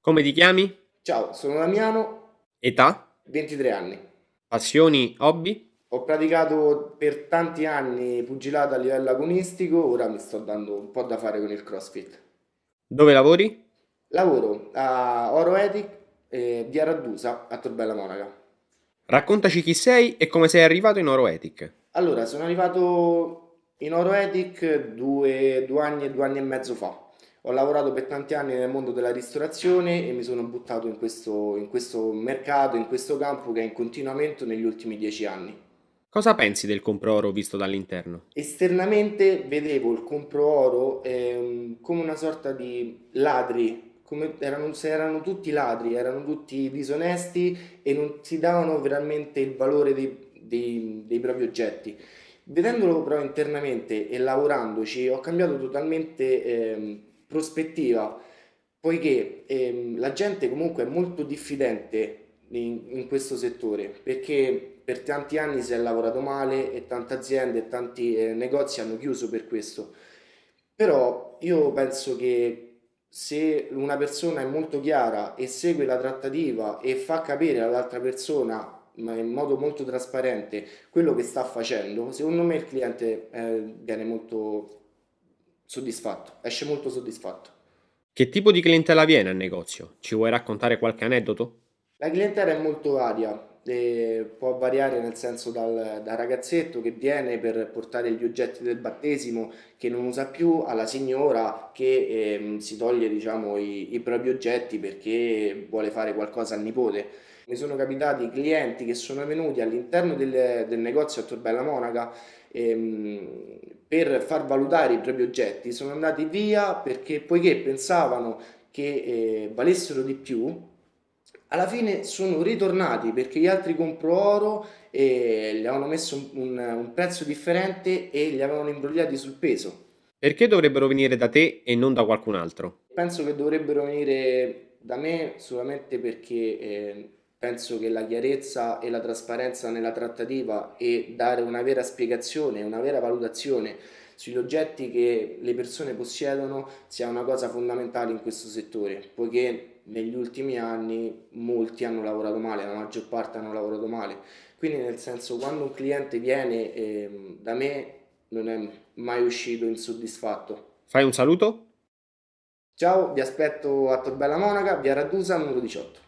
Come ti chiami? Ciao, sono Damiano, Età? 23 anni. Passioni? Hobby? Ho praticato per tanti anni pugilato a livello agonistico, ora mi sto dando un po' da fare con il CrossFit. Dove lavori? Lavoro a Oro Ethic, eh, via Raddusa, a Torbella Monaca. Raccontaci chi sei e come sei arrivato in Oroetic. Allora, sono arrivato in Oro Ethic due, due anni e due anni e mezzo fa. Ho lavorato per tanti anni nel mondo della ristorazione e mi sono buttato in questo, in questo mercato, in questo campo che è in continuamento negli ultimi dieci anni. Cosa pensi del compro oro visto dall'interno? Esternamente vedevo il compro oro ehm, come una sorta di ladri, come erano, erano tutti ladri, erano tutti disonesti e non si davano veramente il valore dei, dei- dei propri oggetti. Vedendolo però internamente e lavorandoci ho cambiato totalmente ehm, prospettiva, poiché ehm, la gente comunque è molto diffidente in, in questo settore, perché per tanti anni si è lavorato male e tante aziende e tanti eh, negozi hanno chiuso per questo. Però io penso che se una persona è molto chiara e segue la trattativa e fa capire all'altra persona ma in modo molto trasparente quello che sta facendo, secondo me il cliente eh, viene molto soddisfatto, esce molto soddisfatto. Che tipo di clientela viene al negozio? Ci vuoi raccontare qualche aneddoto? La clientela è molto varia, e può variare nel senso dal, dal ragazzetto che viene per portare gli oggetti del battesimo che non usa più alla signora che ehm, si toglie diciamo, i, i propri oggetti perché vuole fare qualcosa al nipote. Mi sono capitati clienti che sono venuti all'interno del, del negozio a Torbella Monaca ehm, per far valutare i propri oggetti, sono andati via perché poiché pensavano che eh, valessero di più, alla fine sono ritornati perché gli altri compro oro e gli avevano messo un, un- un prezzo differente e li avevano imbrogliati sul peso. Perché dovrebbero venire da te e non da qualcun altro? Penso che dovrebbero venire da me solamente perché eh, penso che la chiarezza e la trasparenza nella trattativa e dare una vera spiegazione, una vera valutazione sugli oggetti che le persone possiedono sia una cosa fondamentale in questo settore, poiché negli ultimi anni molti hanno lavorato male, la maggior parte hanno lavorato male. Quindi nel senso quando un cliente viene ehm, da me non è mai uscito insoddisfatto. Fai un saluto? Ciao, vi aspetto a Torbella Monaca, via Radusa, numero 18.